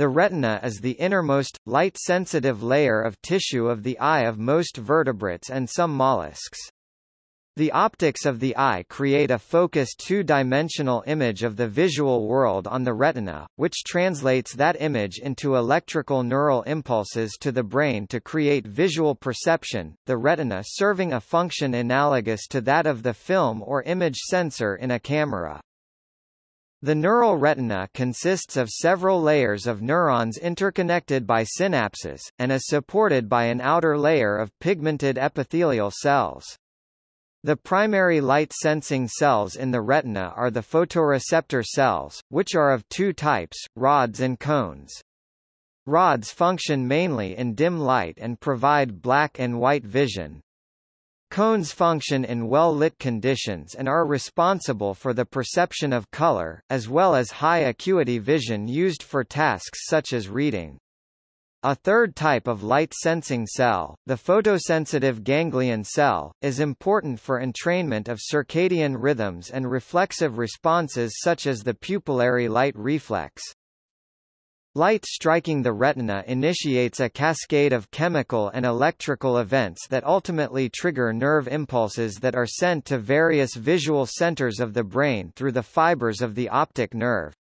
The retina is the innermost, light-sensitive layer of tissue of the eye of most vertebrates and some mollusks. The optics of the eye create a focused two-dimensional image of the visual world on the retina, which translates that image into electrical neural impulses to the brain to create visual perception, the retina serving a function analogous to that of the film or image sensor in a camera. The neural retina consists of several layers of neurons interconnected by synapses, and is supported by an outer layer of pigmented epithelial cells. The primary light-sensing cells in the retina are the photoreceptor cells, which are of two types, rods and cones. Rods function mainly in dim light and provide black and white vision. Cones function in well-lit conditions and are responsible for the perception of color, as well as high-acuity vision used for tasks such as reading. A third type of light-sensing cell, the photosensitive ganglion cell, is important for entrainment of circadian rhythms and reflexive responses such as the pupillary light reflex. Light striking the retina initiates a cascade of chemical and electrical events that ultimately trigger nerve impulses that are sent to various visual centers of the brain through the fibers of the optic nerve.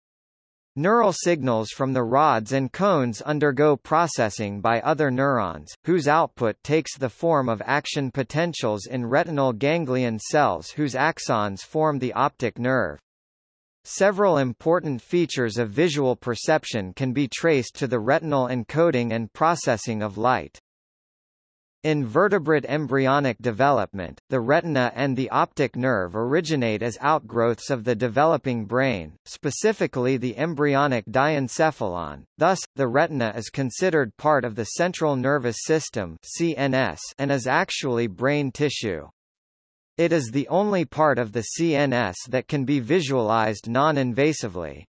Neural signals from the rods and cones undergo processing by other neurons, whose output takes the form of action potentials in retinal ganglion cells whose axons form the optic nerve. Several important features of visual perception can be traced to the retinal encoding and processing of light. In vertebrate embryonic development, the retina and the optic nerve originate as outgrowths of the developing brain, specifically the embryonic diencephalon. Thus, the retina is considered part of the central nervous system (CNS) and is actually brain tissue. It is the only part of the CNS that can be visualized non-invasively.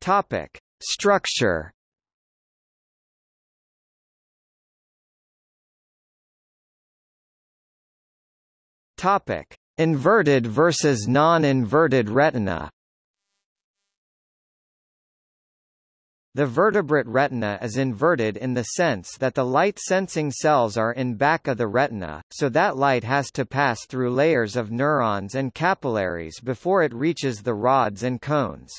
Topic: Structure Topic: Inverted versus non-inverted retina. The vertebrate retina is inverted in the sense that the light-sensing cells are in back of the retina, so that light has to pass through layers of neurons and capillaries before it reaches the rods and cones.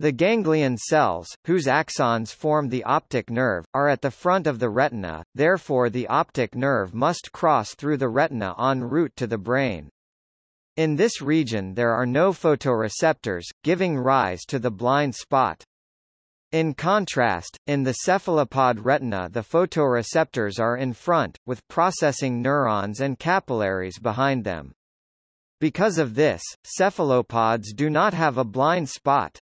The ganglion cells, whose axons form the optic nerve, are at the front of the retina, therefore the optic nerve must cross through the retina en route to the brain. In this region there are no photoreceptors, giving rise to the blind spot. In contrast, in the cephalopod retina the photoreceptors are in front, with processing neurons and capillaries behind them. Because of this, cephalopods do not have a blind spot.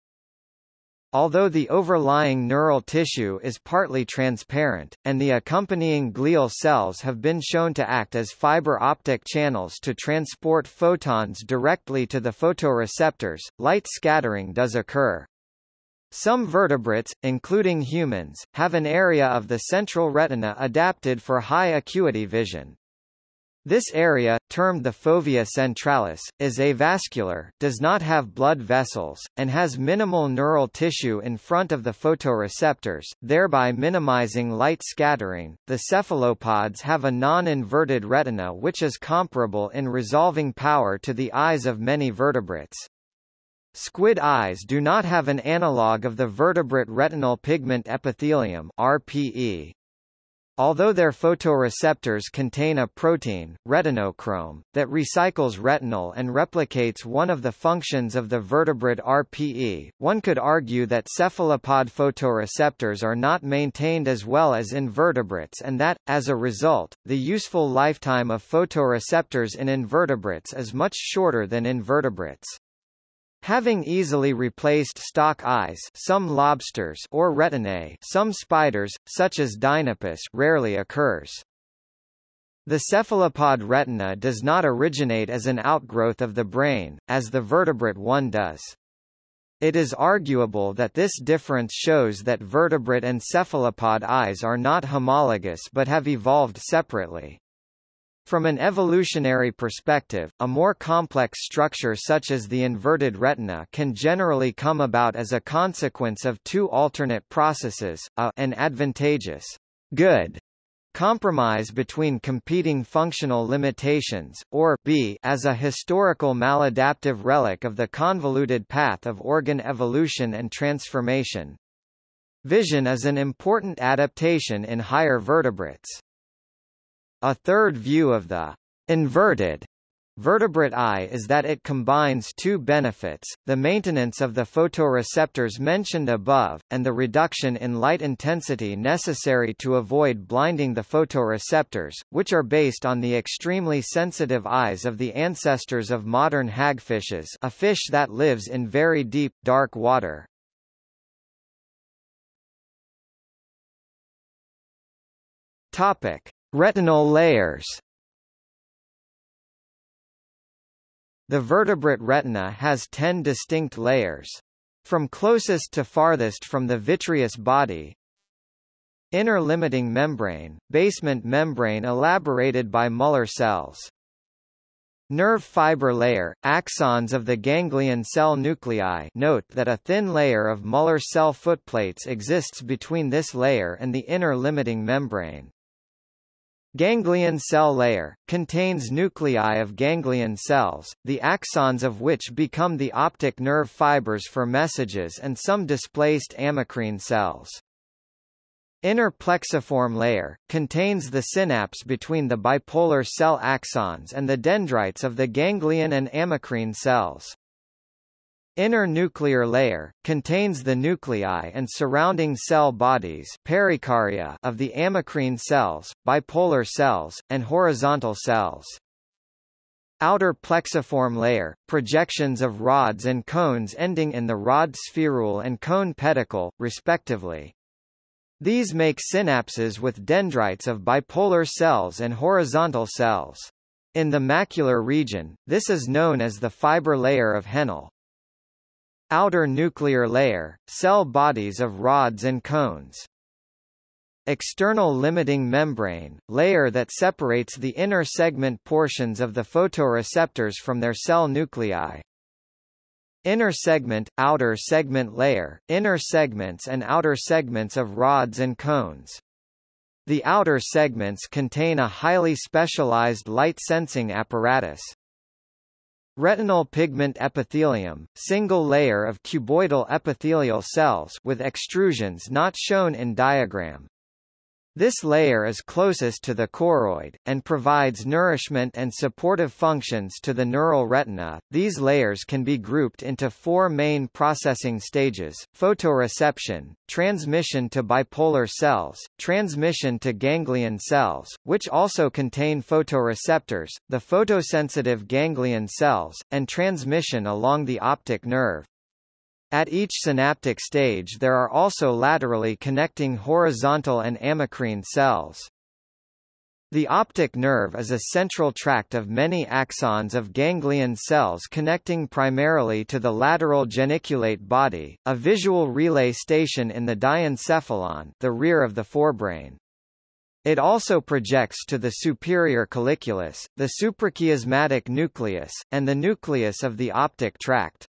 Although the overlying neural tissue is partly transparent, and the accompanying glial cells have been shown to act as fiber optic channels to transport photons directly to the photoreceptors, light scattering does occur. Some vertebrates, including humans, have an area of the central retina adapted for high acuity vision. This area, termed the fovea centralis, is avascular, does not have blood vessels, and has minimal neural tissue in front of the photoreceptors, thereby minimizing light scattering. The cephalopods have a non-inverted retina which is comparable in resolving power to the eyes of many vertebrates. Squid eyes do not have an analog of the vertebrate retinal pigment epithelium RPE. Although their photoreceptors contain a protein, retinochrome, that recycles retinal and replicates one of the functions of the vertebrate RPE, one could argue that cephalopod photoreceptors are not maintained as well as invertebrates and that, as a result, the useful lifetime of photoreceptors in invertebrates is much shorter than invertebrates. Having easily replaced stalk eyes some lobsters or retinae some spiders, such as Deinopis rarely occurs. The cephalopod retina does not originate as an outgrowth of the brain, as the vertebrate one does. It is arguable that this difference shows that vertebrate and cephalopod eyes are not homologous but have evolved separately. From an evolutionary perspective, a more complex structure such as the inverted retina can generally come about as a consequence of two alternate processes, a an advantageous good compromise between competing functional limitations, or b as a historical maladaptive relic of the convoluted path of organ evolution and transformation. Vision is an important adaptation in higher vertebrates. A third view of the inverted vertebrate eye is that it combines two benefits, the maintenance of the photoreceptors mentioned above, and the reduction in light intensity necessary to avoid blinding the photoreceptors, which are based on the extremely sensitive eyes of the ancestors of modern hagfishes a fish that lives in very deep, dark water. Topic. Retinal layers The vertebrate retina has ten distinct layers. From closest to farthest from the vitreous body, Inner limiting membrane, basement membrane elaborated by Muller cells. Nerve fiber layer, axons of the ganglion cell nuclei note that a thin layer of Muller cell footplates exists between this layer and the inner limiting membrane. Ganglion cell layer, contains nuclei of ganglion cells, the axons of which become the optic nerve fibers for messages and some displaced amacrine cells. Inner plexiform layer, contains the synapse between the bipolar cell axons and the dendrites of the ganglion and amacrine cells. Inner nuclear layer, contains the nuclei and surrounding cell bodies perikarya of the amacrine cells, bipolar cells, and horizontal cells. Outer plexiform layer, projections of rods and cones ending in the rod spherule and cone pedicle, respectively. These make synapses with dendrites of bipolar cells and horizontal cells. In the macular region, this is known as the fiber layer of Henle. Outer nuclear layer, cell bodies of rods and cones. External limiting membrane, layer that separates the inner segment portions of the photoreceptors from their cell nuclei. Inner segment, outer segment layer, inner segments and outer segments of rods and cones. The outer segments contain a highly specialized light-sensing apparatus. Retinal pigment epithelium, single layer of cuboidal epithelial cells with extrusions not shown in diagram. This layer is closest to the choroid, and provides nourishment and supportive functions to the neural retina. These layers can be grouped into four main processing stages, photoreception, transmission to bipolar cells, transmission to ganglion cells, which also contain photoreceptors, the photosensitive ganglion cells, and transmission along the optic nerve. At each synaptic stage there are also laterally connecting horizontal and amacrine cells. The optic nerve is a central tract of many axons of ganglion cells connecting primarily to the lateral geniculate body, a visual relay station in the diencephalon the rear of the forebrain. It also projects to the superior colliculus, the suprachiasmatic nucleus, and the nucleus of the optic tract.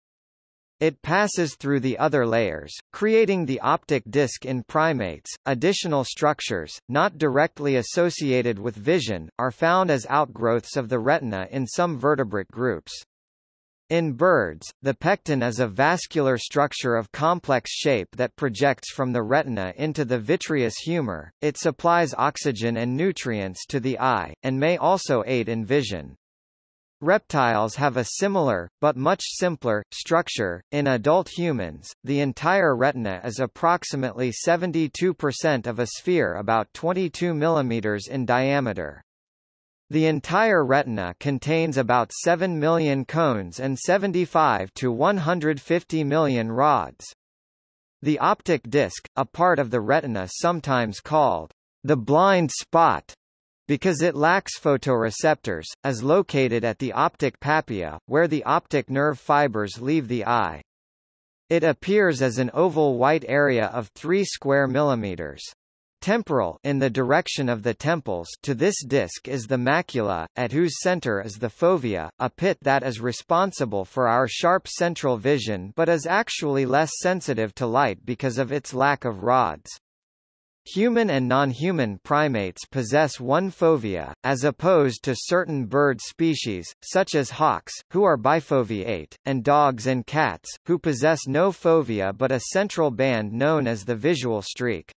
It passes through the other layers, creating the optic disc in primates. Additional structures, not directly associated with vision, are found as outgrowths of the retina in some vertebrate groups. In birds, the pecten is a vascular structure of complex shape that projects from the retina into the vitreous humor. It supplies oxygen and nutrients to the eye, and may also aid in vision. Reptiles have a similar, but much simpler, structure. In adult humans, the entire retina is approximately 72% of a sphere about 22 mm in diameter. The entire retina contains about 7 million cones and 75 to 150 million rods. The optic disc, a part of the retina sometimes called the blind spot, because it lacks photoreceptors, is located at the optic papilla, where the optic nerve fibers leave the eye. It appears as an oval white area of 3 square millimeters. temporal in the direction of the temples to this disc is the macula, at whose center is the fovea, a pit that is responsible for our sharp central vision but is actually less sensitive to light because of its lack of rods. Human and non-human primates possess one fovea, as opposed to certain bird species, such as hawks, who are bifoveate, and dogs and cats, who possess no fovea but a central band known as the visual streak.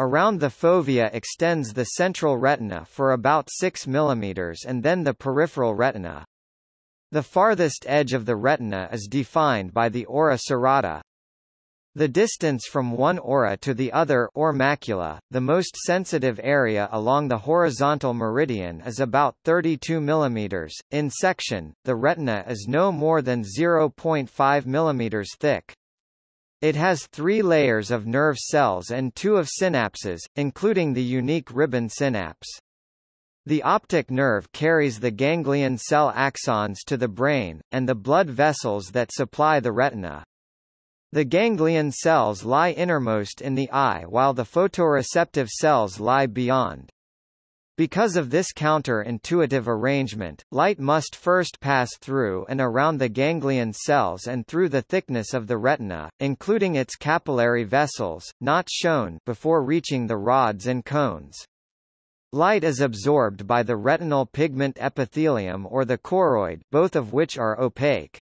Around the fovea extends the central retina for about 6 mm and then the peripheral retina. The farthest edge of the retina is defined by the ora serrata, the distance from one ora to the other or macula, the most sensitive area along the horizontal meridian is about 32 mm. In section, the retina is no more than 0.5 mm thick. It has three layers of nerve cells and two of synapses, including the unique ribbon synapse. The optic nerve carries the ganglion cell axons to the brain, and the blood vessels that supply the retina. The ganglion cells lie innermost in the eye while the photoreceptive cells lie beyond. Because of this counter-intuitive arrangement, light must first pass through and around the ganglion cells and through the thickness of the retina, including its capillary vessels, not shown, before reaching the rods and cones. Light is absorbed by the retinal pigment epithelium or the choroid, both of which are opaque.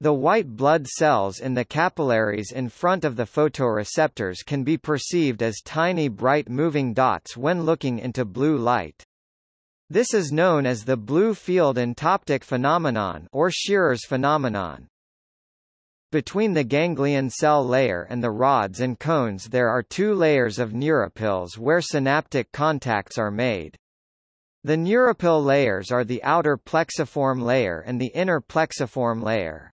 The white blood cells in the capillaries in front of the photoreceptors can be perceived as tiny bright moving dots when looking into blue light. This is known as the blue field entoptic phenomenon or Scheerer's phenomenon. Between the ganglion cell layer and the rods and cones there are two layers of neuropils where synaptic contacts are made. The neuropil layers are the outer plexiform layer and the inner plexiform layer.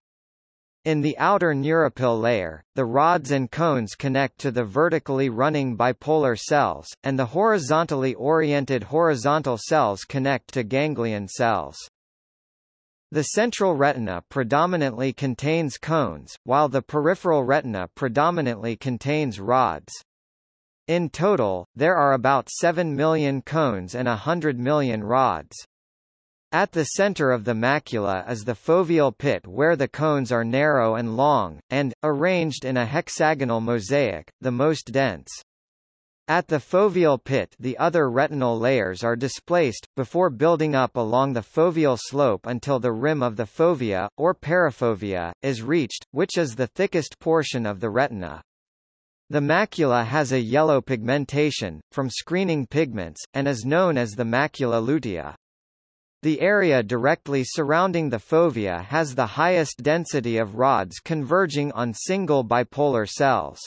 In the outer neuropil layer, the rods and cones connect to the vertically running bipolar cells, and the horizontally oriented horizontal cells connect to ganglion cells. The central retina predominantly contains cones, while the peripheral retina predominantly contains rods. In total, there are about 7 million cones and 100 million rods. At the center of the macula is the foveal pit where the cones are narrow and long, and, arranged in a hexagonal mosaic, the most dense. At the foveal pit the other retinal layers are displaced, before building up along the foveal slope until the rim of the fovea, or perifovea, is reached, which is the thickest portion of the retina. The macula has a yellow pigmentation, from screening pigments, and is known as the macula lutea. The area directly surrounding the fovea has the highest density of rods converging on single bipolar cells.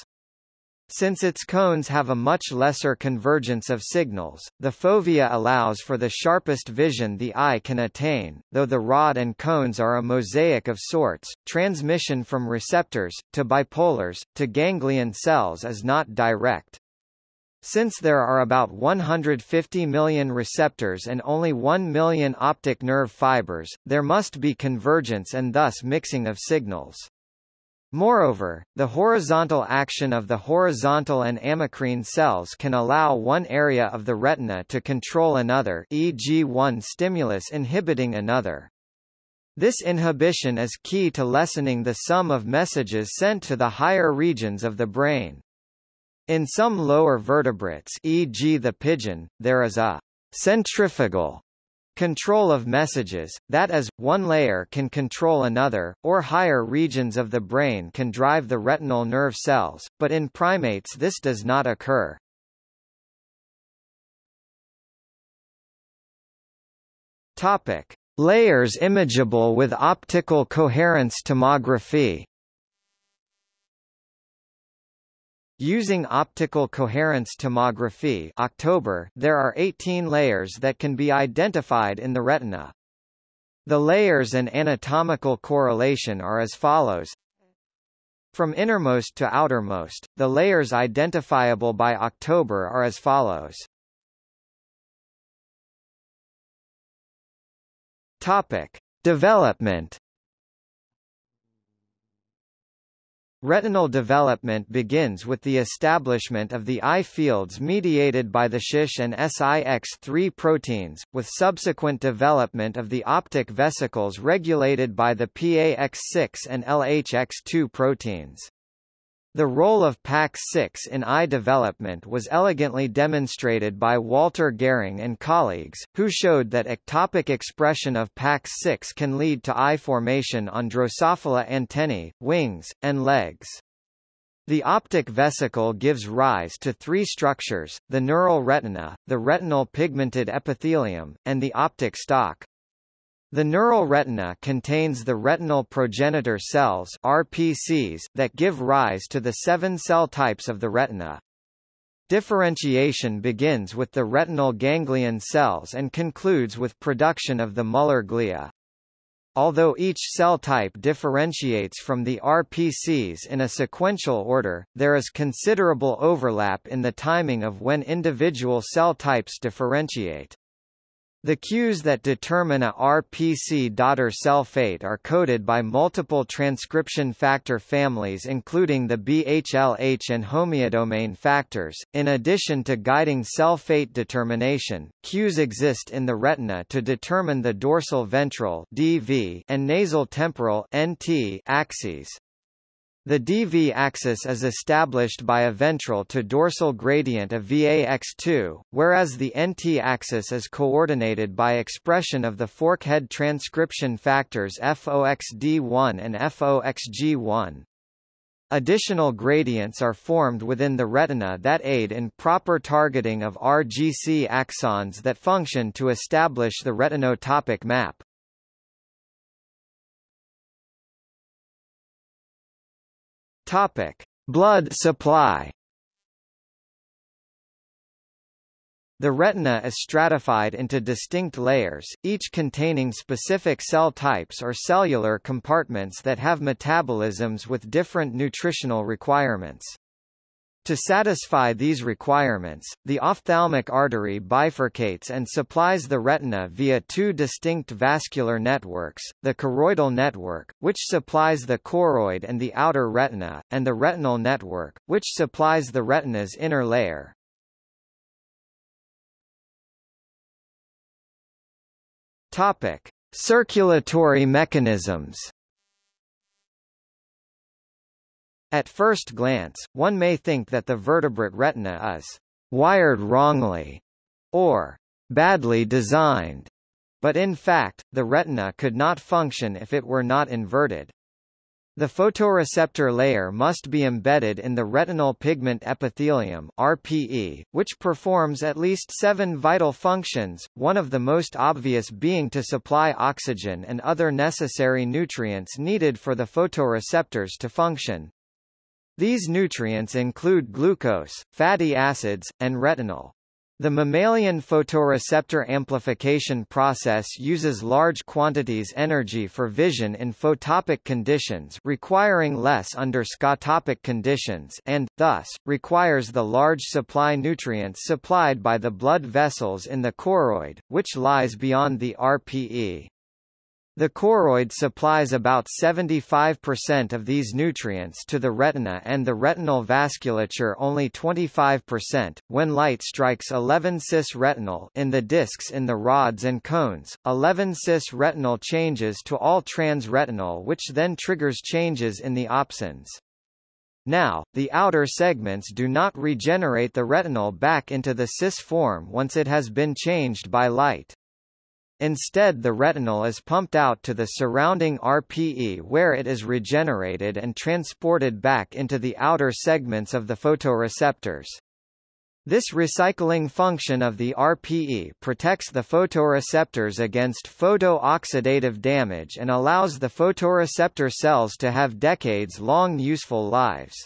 Since its cones have a much lesser convergence of signals, the fovea allows for the sharpest vision the eye can attain, though the rod and cones are a mosaic of sorts. Transmission from receptors, to bipolars, to ganglion cells is not direct. Since there are about 150 million receptors and only 1 million optic nerve fibers, there must be convergence and thus mixing of signals. Moreover, the horizontal action of the horizontal and amacrine cells can allow one area of the retina to control another e.g. one stimulus inhibiting another. This inhibition is key to lessening the sum of messages sent to the higher regions of the brain. In some lower vertebrates e.g. the pigeon, there is a centrifugal control of messages, that is, one layer can control another, or higher regions of the brain can drive the retinal nerve cells, but in primates this does not occur. Topic. Layers imageable with optical coherence tomography Using optical coherence tomography October, there are 18 layers that can be identified in the retina. The layers and anatomical correlation are as follows. From innermost to outermost, the layers identifiable by October are as follows. Topic: Development Retinal development begins with the establishment of the eye fields mediated by the SHISH and SIX3 proteins, with subsequent development of the optic vesicles regulated by the PAX6 and LHX2 proteins. The role of PAX6 in eye development was elegantly demonstrated by Walter Gehring and colleagues, who showed that ectopic expression of PAX6 can lead to eye formation on Drosophila antennae, wings, and legs. The optic vesicle gives rise to three structures, the neural retina, the retinal pigmented epithelium, and the optic stalk. The neural retina contains the retinal progenitor cells RPCs that give rise to the seven cell types of the retina. Differentiation begins with the retinal ganglion cells and concludes with production of the Muller glia. Although each cell type differentiates from the RPCs in a sequential order, there is considerable overlap in the timing of when individual cell types differentiate. The cues that determine a RPC daughter cell fate are coded by multiple transcription factor families including the BHLH and homeodomain factors. In addition to guiding cell fate determination, cues exist in the retina to determine the dorsal ventral DV and nasal temporal NT axes. The DV axis is established by a ventral to dorsal gradient of VAX2, whereas the NT axis is coordinated by expression of the forkhead transcription factors FOXD1 and FOXG1. Additional gradients are formed within the retina that aid in proper targeting of RGC axons that function to establish the retinotopic map. Topic: Blood supply. The retina is stratified into distinct layers, each containing specific cell types or cellular compartments that have metabolisms with different nutritional requirements. To satisfy these requirements, the ophthalmic artery bifurcates and supplies the retina via two distinct vascular networks, the choroidal network, which supplies the choroid and the outer retina, and the retinal network, which supplies the retina's inner layer. Topic: Circulatory mechanisms. At first glance, one may think that the vertebrate retina is wired wrongly or badly designed, but in fact, the retina could not function if it were not inverted. The photoreceptor layer must be embedded in the retinal pigment epithelium RPE, which performs at least seven vital functions, one of the most obvious being to supply oxygen and other necessary nutrients needed for the photoreceptors to function. These nutrients include glucose, fatty acids, and retinol. The mammalian photoreceptor amplification process uses large quantities energy for vision in photopic conditions requiring less under scotopic conditions and, thus, requires the large supply nutrients supplied by the blood vessels in the choroid, which lies beyond the RPE. The choroid supplies about 75% of these nutrients to the retina and the retinal vasculature only 25%. When light strikes 11 cis retinal in the discs in the rods and cones, 11 cis retinal changes to all trans retinal which then triggers changes in the opsins. Now, the outer segments do not regenerate the retinal back into the cis form once it has been changed by light. Instead the retinal is pumped out to the surrounding RPE where it is regenerated and transported back into the outer segments of the photoreceptors. This recycling function of the RPE protects the photoreceptors against photooxidative damage and allows the photoreceptor cells to have decades-long useful lives.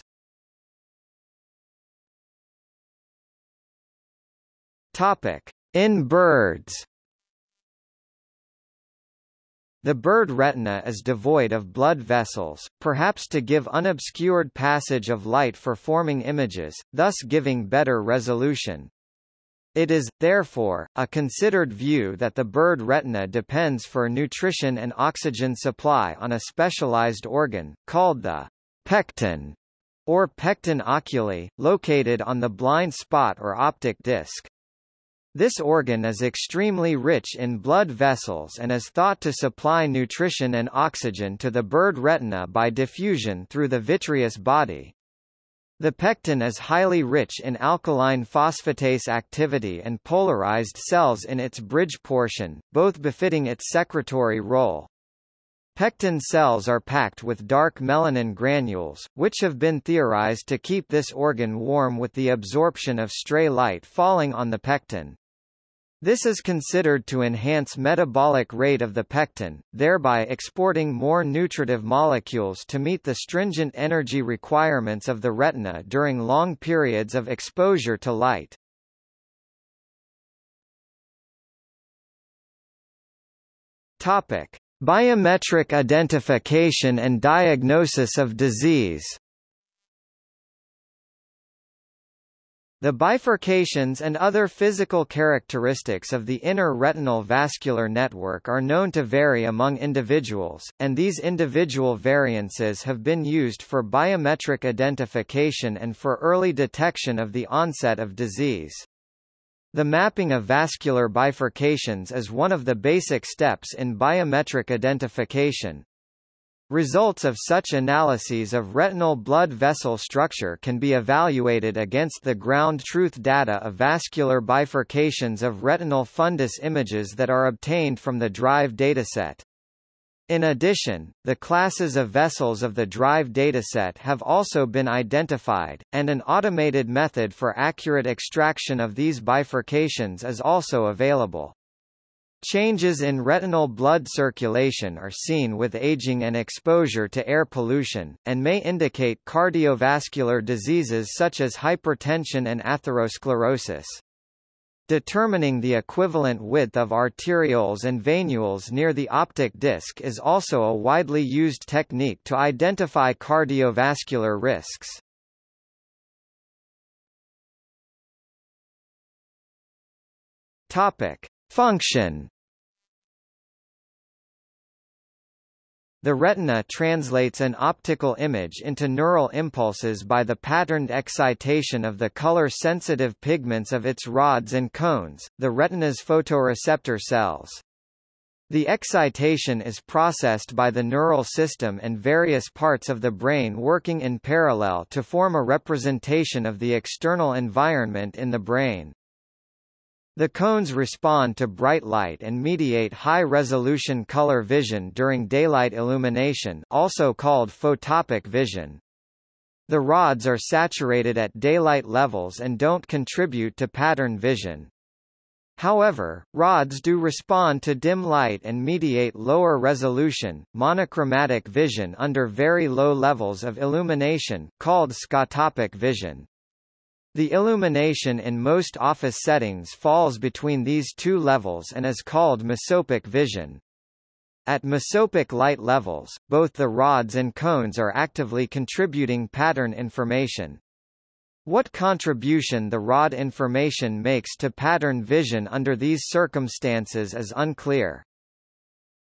Topic: In birds the bird retina is devoid of blood vessels, perhaps to give unobscured passage of light for forming images, thus giving better resolution. It is, therefore, a considered view that the bird retina depends for nutrition and oxygen supply on a specialized organ, called the pecten, or pecten oculi, located on the blind spot or optic disc. This organ is extremely rich in blood vessels and is thought to supply nutrition and oxygen to the bird retina by diffusion through the vitreous body. The pecten is highly rich in alkaline phosphatase activity and polarized cells in its bridge portion, both befitting its secretory role. Pecten cells are packed with dark melanin granules, which have been theorized to keep this organ warm with the absorption of stray light falling on the pecten. This is considered to enhance metabolic rate of the pecten, thereby exporting more nutritive molecules to meet the stringent energy requirements of the retina during long periods of exposure to light. Topic: Biometric identification and diagnosis of disease. The bifurcations and other physical characteristics of the inner retinal vascular network are known to vary among individuals, and these individual variances have been used for biometric identification and for early detection of the onset of disease. The mapping of vascular bifurcations is one of the basic steps in biometric identification. Results of such analyses of retinal blood vessel structure can be evaluated against the ground truth data of vascular bifurcations of retinal fundus images that are obtained from the DRIVE dataset. In addition, the classes of vessels of the DRIVE dataset have also been identified, and an automated method for accurate extraction of these bifurcations is also available. Changes in retinal blood circulation are seen with aging and exposure to air pollution, and may indicate cardiovascular diseases such as hypertension and atherosclerosis. Determining the equivalent width of arterioles and venules near the optic disc is also a widely used technique to identify cardiovascular risks. Topic: Function The retina translates an optical image into neural impulses by the patterned excitation of the color-sensitive pigments of its rods and cones, the retina's photoreceptor cells. The excitation is processed by the neural system and various parts of the brain working in parallel to form a representation of the external environment in the brain. The cones respond to bright light and mediate high-resolution color vision during daylight illumination also called photopic vision. The rods are saturated at daylight levels and don't contribute to pattern vision. However, rods do respond to dim light and mediate lower resolution, monochromatic vision under very low levels of illumination, called scotopic vision. The illumination in most office settings falls between these two levels and is called mesopic vision. At mesopic light levels, both the rods and cones are actively contributing pattern information. What contribution the rod information makes to pattern vision under these circumstances is unclear.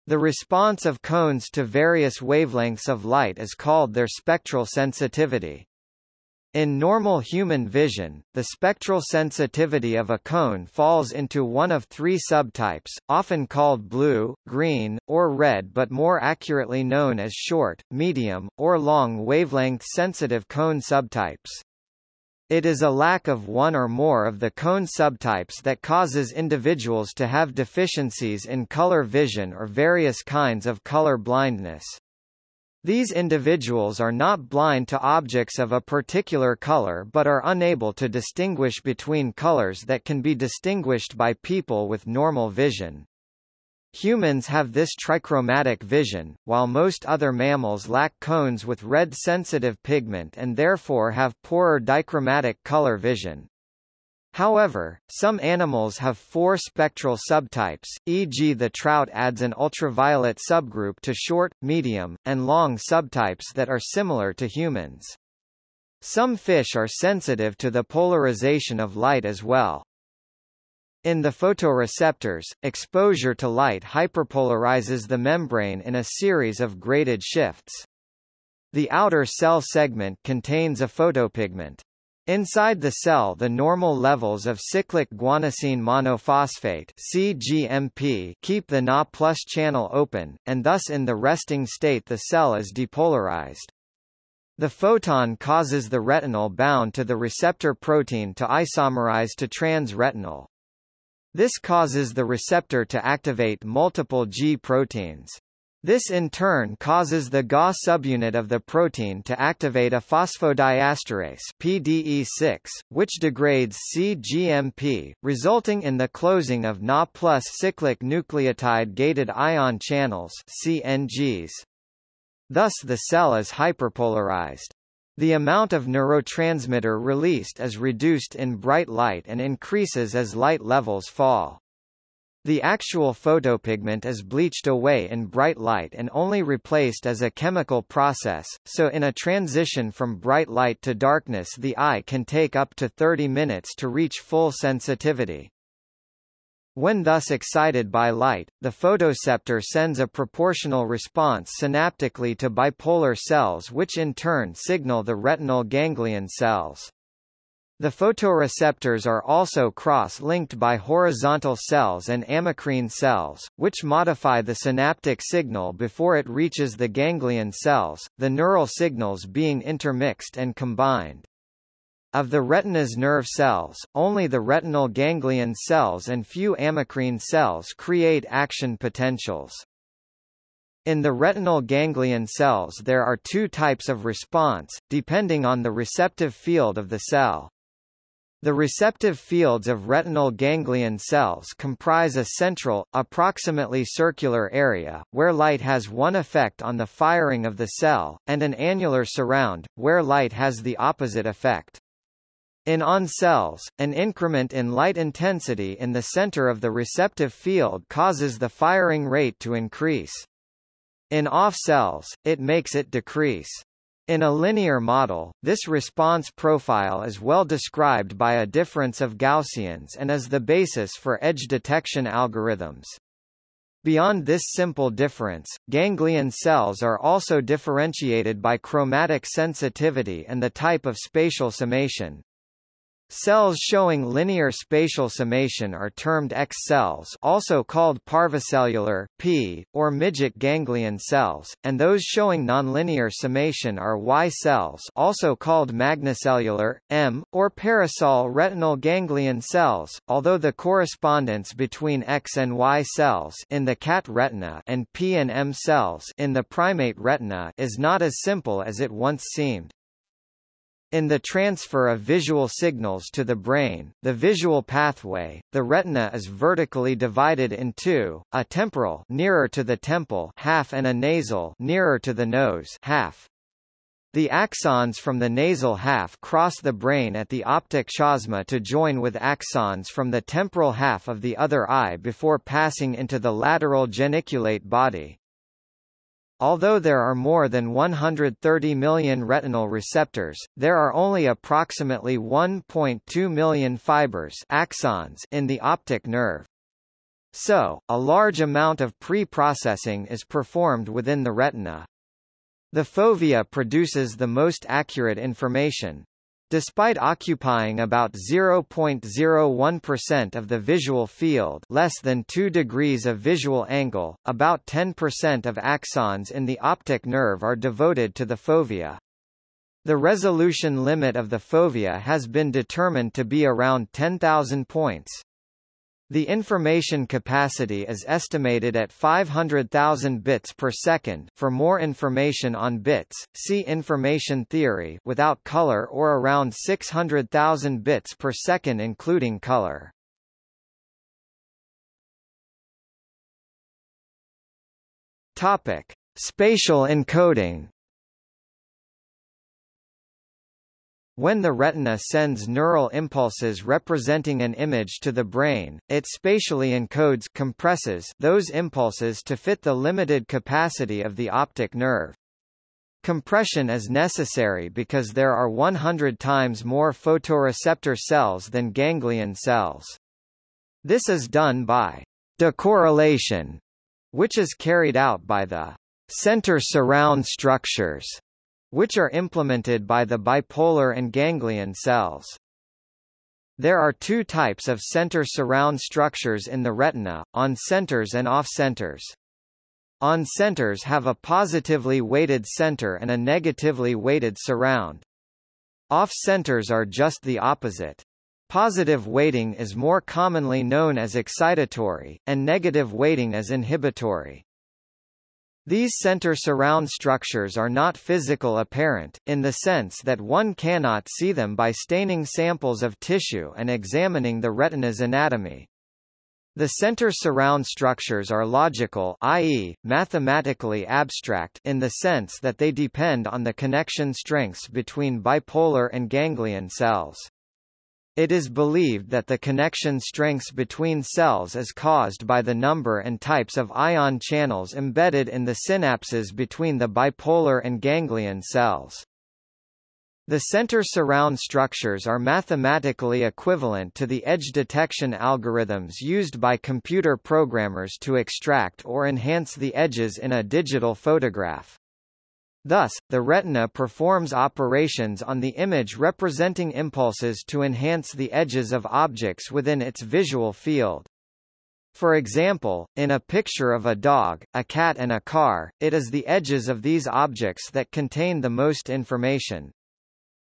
The response of cones to various wavelengths of light is called their spectral sensitivity. In normal human vision, the spectral sensitivity of a cone falls into one of three subtypes, often called blue, green, or red but more accurately known as short, medium, or long wavelength sensitive cone subtypes. It is a lack of one or more of the cone subtypes that causes individuals to have deficiencies in color vision or various kinds of color blindness. These individuals are not blind to objects of a particular color but are unable to distinguish between colors that can be distinguished by people with normal vision. Humans have this trichromatic vision, while most other mammals lack cones with red sensitive pigment and therefore have poorer dichromatic color vision. However, some animals have four spectral subtypes, e.g. the trout adds an ultraviolet subgroup to short, medium, and long subtypes that are similar to humans. Some fish are sensitive to the polarization of light as well. In the photoreceptors, exposure to light hyperpolarizes the membrane in a series of graded shifts. The outer cell segment contains a photopigment. Inside the cell the normal levels of cyclic guanosine monophosphate CGMP keep the Na plus channel open, and thus in the resting state the cell is depolarized. The photon causes the retinal bound to the receptor protein to isomerize to trans-retinal. This causes the receptor to activate multiple G proteins. This in turn causes the Ga subunit of the protein to activate a phosphodiesterase PDE6, which degrades cGMP, resulting in the closing of Na plus cyclic nucleotide-gated ion channels CNGs. Thus the cell is hyperpolarized. The amount of neurotransmitter released is reduced in bright light and increases as light levels fall. The actual photopigment is bleached away in bright light and only replaced as a chemical process, so in a transition from bright light to darkness the eye can take up to 30 minutes to reach full sensitivity. When thus excited by light, the photoceptor sends a proportional response synaptically to bipolar cells which in turn signal the retinal ganglion cells. The photoreceptors are also cross-linked by horizontal cells and amacrine cells, which modify the synaptic signal before it reaches the ganglion cells, the neural signals being intermixed and combined. Of the retina's nerve cells, only the retinal ganglion cells and few amacrine cells create action potentials. In the retinal ganglion cells there are two types of response, depending on the receptive field of the cell. The receptive fields of retinal ganglion cells comprise a central, approximately circular area, where light has one effect on the firing of the cell, and an annular surround, where light has the opposite effect. In on cells, an increment in light intensity in the center of the receptive field causes the firing rate to increase. In off cells, it makes it decrease. In a linear model, this response profile is well described by a difference of Gaussians and is the basis for edge detection algorithms. Beyond this simple difference, ganglion cells are also differentiated by chromatic sensitivity and the type of spatial summation. Cells showing linear spatial summation are termed X cells also called parvocellular P, or midget ganglion cells, and those showing nonlinear summation are Y cells also called magnocellular, M, or parasol retinal ganglion cells, although the correspondence between X and Y cells in the cat retina and P and M cells in the primate retina is not as simple as it once seemed. In the transfer of visual signals to the brain, the visual pathway, the retina is vertically divided in two, a temporal nearer to the temple half and a nasal nearer to the nose half. The axons from the nasal half cross the brain at the optic chiasma to join with axons from the temporal half of the other eye before passing into the lateral geniculate body. Although there are more than 130 million retinal receptors, there are only approximately 1.2 million fibers axons in the optic nerve. So, a large amount of pre-processing is performed within the retina. The fovea produces the most accurate information, Despite occupying about 0.01% of the visual field less than 2 degrees of visual angle, about 10% of axons in the optic nerve are devoted to the fovea. The resolution limit of the fovea has been determined to be around 10,000 points. The information capacity is estimated at 500,000 bits per second. For more information on bits, see information theory without color or around 600,000 bits per second including color. Topic: Spatial encoding. When the retina sends neural impulses representing an image to the brain, it spatially encodes compresses those impulses to fit the limited capacity of the optic nerve. Compression is necessary because there are 100 times more photoreceptor cells than ganglion cells. This is done by decorrelation, which is carried out by the center surround structures which are implemented by the bipolar and ganglion cells. There are two types of center surround structures in the retina, on centers and off centers. On centers have a positively weighted center and a negatively weighted surround. Off centers are just the opposite. Positive weighting is more commonly known as excitatory, and negative weighting as inhibitory. These center surround structures are not physical apparent, in the sense that one cannot see them by staining samples of tissue and examining the retina's anatomy. The center surround structures are logical i.e., mathematically abstract in the sense that they depend on the connection strengths between bipolar and ganglion cells. It is believed that the connection strengths between cells is caused by the number and types of ion channels embedded in the synapses between the bipolar and ganglion cells. The center surround structures are mathematically equivalent to the edge detection algorithms used by computer programmers to extract or enhance the edges in a digital photograph. Thus, the retina performs operations on the image representing impulses to enhance the edges of objects within its visual field. For example, in a picture of a dog, a cat and a car, it is the edges of these objects that contain the most information.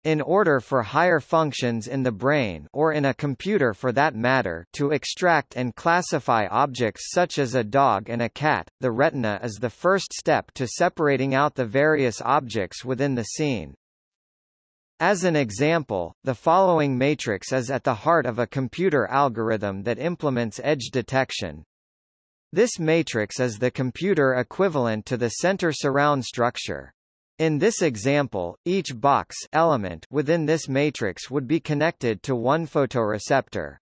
In order for higher functions in the brain or in a computer for that matter to extract and classify objects such as a dog and a cat, the retina is the first step to separating out the various objects within the scene. As an example, the following matrix is at the heart of a computer algorithm that implements edge detection. This matrix is the computer equivalent to the center surround structure. In this example, each box element within this matrix would be connected to one photoreceptor.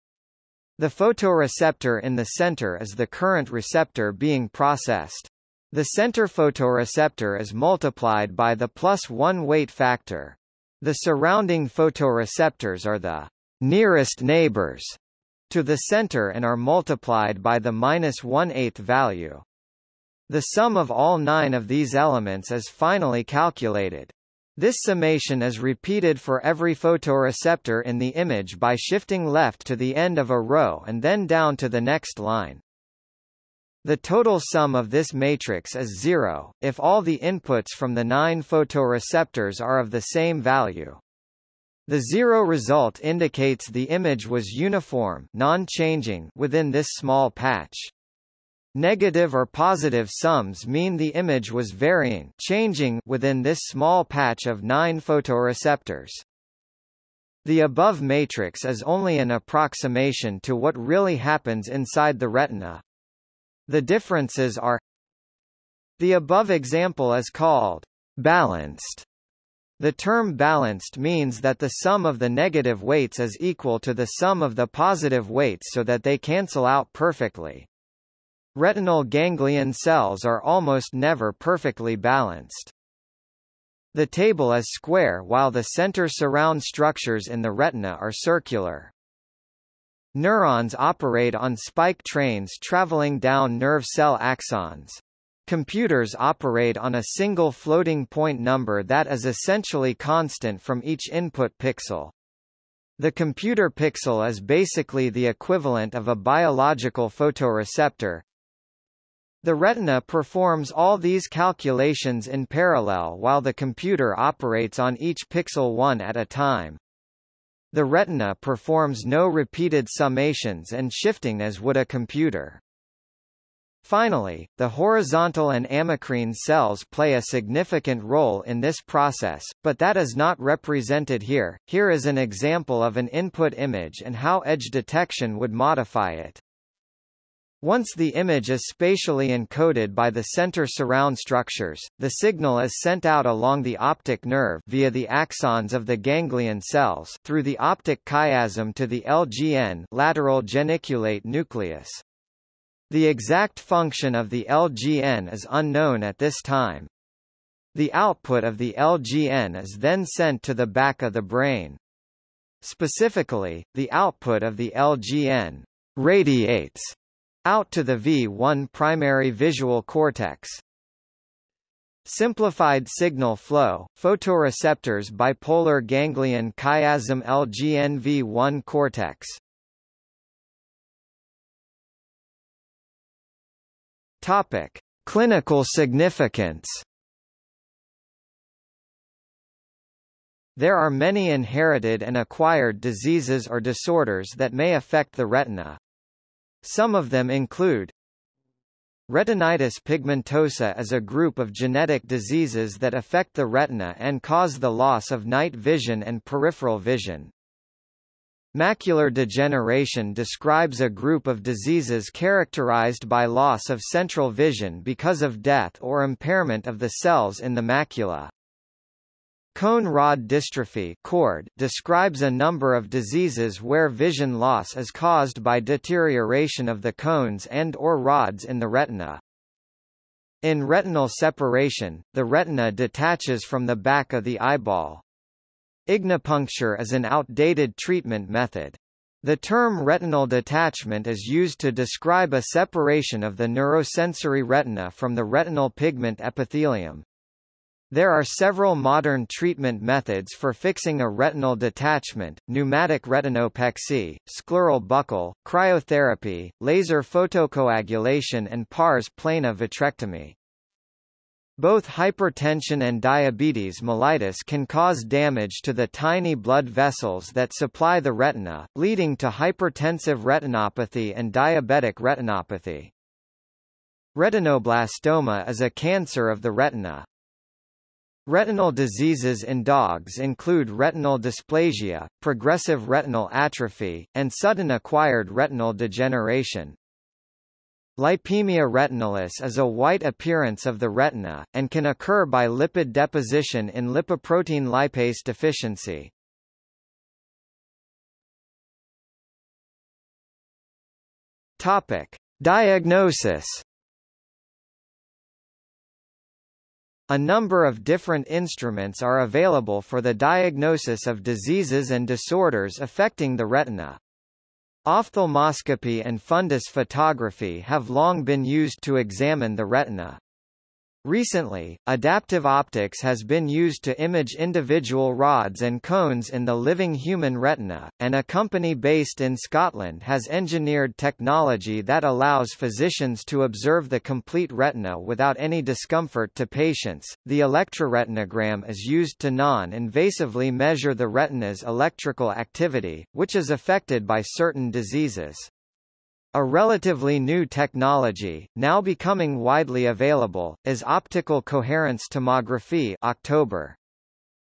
The photoreceptor in the center is the current receptor being processed. The center photoreceptor is multiplied by the plus one weight factor. The surrounding photoreceptors are the nearest neighbors to the center and are multiplied by the minus one-eighth value. The sum of all nine of these elements is finally calculated. This summation is repeated for every photoreceptor in the image by shifting left to the end of a row and then down to the next line. The total sum of this matrix is zero, if all the inputs from the nine photoreceptors are of the same value. The zero result indicates the image was uniform non-changing within this small patch. Negative or positive sums mean the image was varying changing within this small patch of nine photoreceptors. The above matrix is only an approximation to what really happens inside the retina. The differences are The above example is called balanced. The term balanced means that the sum of the negative weights is equal to the sum of the positive weights so that they cancel out perfectly. Retinal ganglion cells are almost never perfectly balanced. The table is square while the center surround structures in the retina are circular. Neurons operate on spike trains traveling down nerve cell axons. Computers operate on a single floating point number that is essentially constant from each input pixel. The computer pixel is basically the equivalent of a biological photoreceptor, the retina performs all these calculations in parallel while the computer operates on each pixel one at a time. The retina performs no repeated summations and shifting as would a computer. Finally, the horizontal and amacrine cells play a significant role in this process, but that is not represented here. Here is an example of an input image and how edge detection would modify it. Once the image is spatially encoded by the center surround structures, the signal is sent out along the optic nerve via the axons of the ganglion cells through the optic chiasm to the LGN lateral geniculate nucleus. The exact function of the LGN is unknown at this time. The output of the LGN is then sent to the back of the brain. Specifically, the output of the LGN radiates out to the V1 primary visual cortex. Simplified signal flow, photoreceptors bipolar ganglion chiasm LGNV1 cortex. Topic: Clinical significance. There are many inherited and acquired diseases or disorders that may affect the retina. Some of them include Retinitis pigmentosa is a group of genetic diseases that affect the retina and cause the loss of night vision and peripheral vision. Macular degeneration describes a group of diseases characterized by loss of central vision because of death or impairment of the cells in the macula. Cone rod dystrophy CORD describes a number of diseases where vision loss is caused by deterioration of the cones and or rods in the retina. In retinal separation, the retina detaches from the back of the eyeball. Ignipuncture is an outdated treatment method. The term retinal detachment is used to describe a separation of the neurosensory retina from the retinal pigment epithelium. There are several modern treatment methods for fixing a retinal detachment, pneumatic retinopexy, scleral buckle, cryotherapy, laser photocoagulation and pars plana vitrectomy. Both hypertension and diabetes mellitus can cause damage to the tiny blood vessels that supply the retina, leading to hypertensive retinopathy and diabetic retinopathy. Retinoblastoma is a cancer of the retina. Retinal diseases in dogs include retinal dysplasia, progressive retinal atrophy, and sudden acquired retinal degeneration. Lipemia retinalis is a white appearance of the retina, and can occur by lipid deposition in lipoprotein lipase deficiency. Topic. Diagnosis A number of different instruments are available for the diagnosis of diseases and disorders affecting the retina. Ophthalmoscopy and fundus photography have long been used to examine the retina. Recently, adaptive optics has been used to image individual rods and cones in the living human retina, and a company based in Scotland has engineered technology that allows physicians to observe the complete retina without any discomfort to patients. The electroretinogram is used to non-invasively measure the retina's electrical activity, which is affected by certain diseases. A relatively new technology, now becoming widely available, is optical coherence tomography October.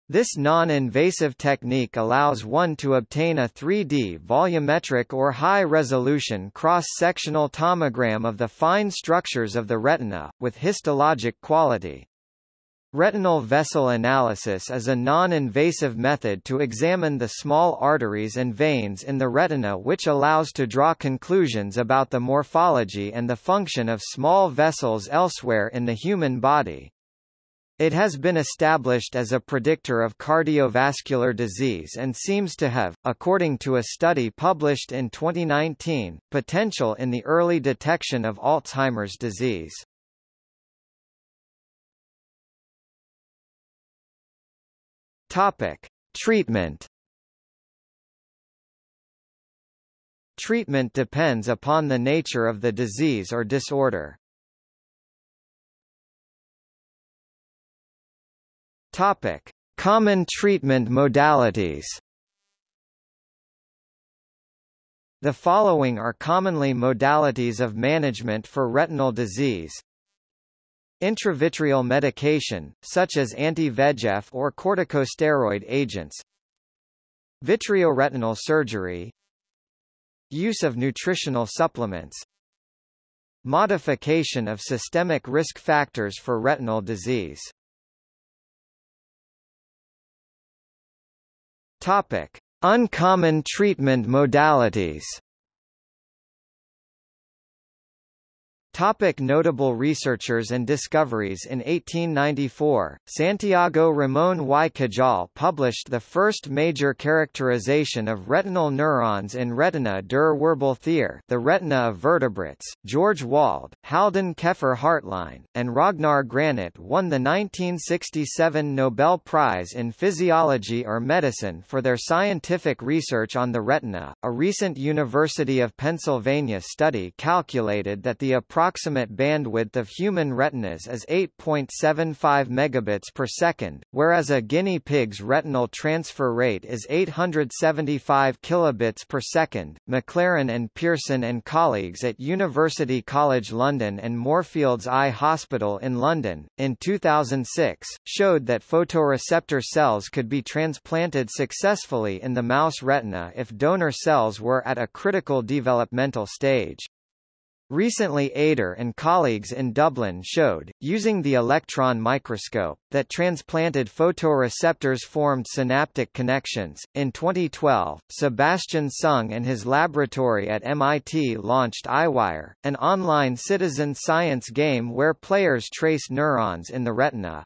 This non-invasive technique allows one to obtain a 3D volumetric or high-resolution cross-sectional tomogram of the fine structures of the retina, with histologic quality. Retinal vessel analysis is a non-invasive method to examine the small arteries and veins in the retina which allows to draw conclusions about the morphology and the function of small vessels elsewhere in the human body. It has been established as a predictor of cardiovascular disease and seems to have, according to a study published in 2019, potential in the early detection of Alzheimer's disease. Topic: Treatment. Treatment depends upon the nature of the disease or disorder. Topic: Common treatment modalities. The following are commonly modalities of management for retinal disease. Intravitreal medication, such as anti-VEGF or corticosteroid agents Vitreoretinal surgery Use of nutritional supplements Modification of systemic risk factors for retinal disease Topic. Uncommon treatment modalities Topic notable researchers and discoveries In 1894, Santiago Ramón y Cajal published the first major characterization of retinal neurons in Retina der Wirbeltiere the retina of vertebrates. George Wald, Haldan Keffer Hartline, and Ragnar Granit won the 1967 Nobel Prize in Physiology or Medicine for their scientific research on the retina. A recent University of Pennsylvania study calculated that the approximate bandwidth of human retinas is 8.75 megabits per second, whereas a guinea pig's retinal transfer rate is 875 kilobits per second. MacLaren and Pearson and colleagues at University College London and Moorfields Eye Hospital in London, in 2006, showed that photoreceptor cells could be transplanted successfully in the mouse retina if donor cells were at a critical developmental stage. Recently Ader and colleagues in Dublin showed, using the electron microscope, that transplanted photoreceptors formed synaptic connections. In 2012, Sebastian Seung and his laboratory at MIT launched EyeWire, an online citizen science game where players trace neurons in the retina.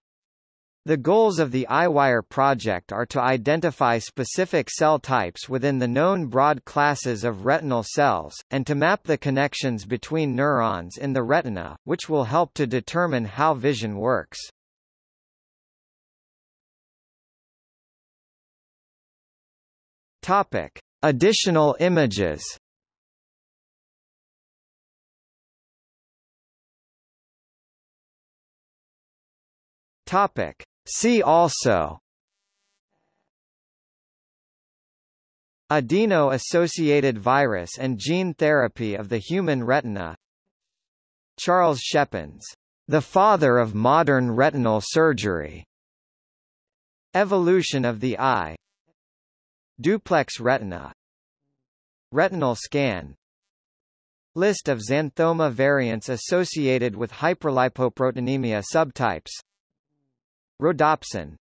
The goals of the EyeWire project are to identify specific cell types within the known broad classes of retinal cells, and to map the connections between neurons in the retina, which will help to determine how vision works. Topic. Additional images Topic. See also. Adeno-associated virus and gene therapy of the human retina. Charles Schepens, the father of modern retinal surgery. Evolution of the eye. Duplex retina. Retinal scan. List of xanthoma variants associated with hyperlipoproteinemia subtypes Rhodopsin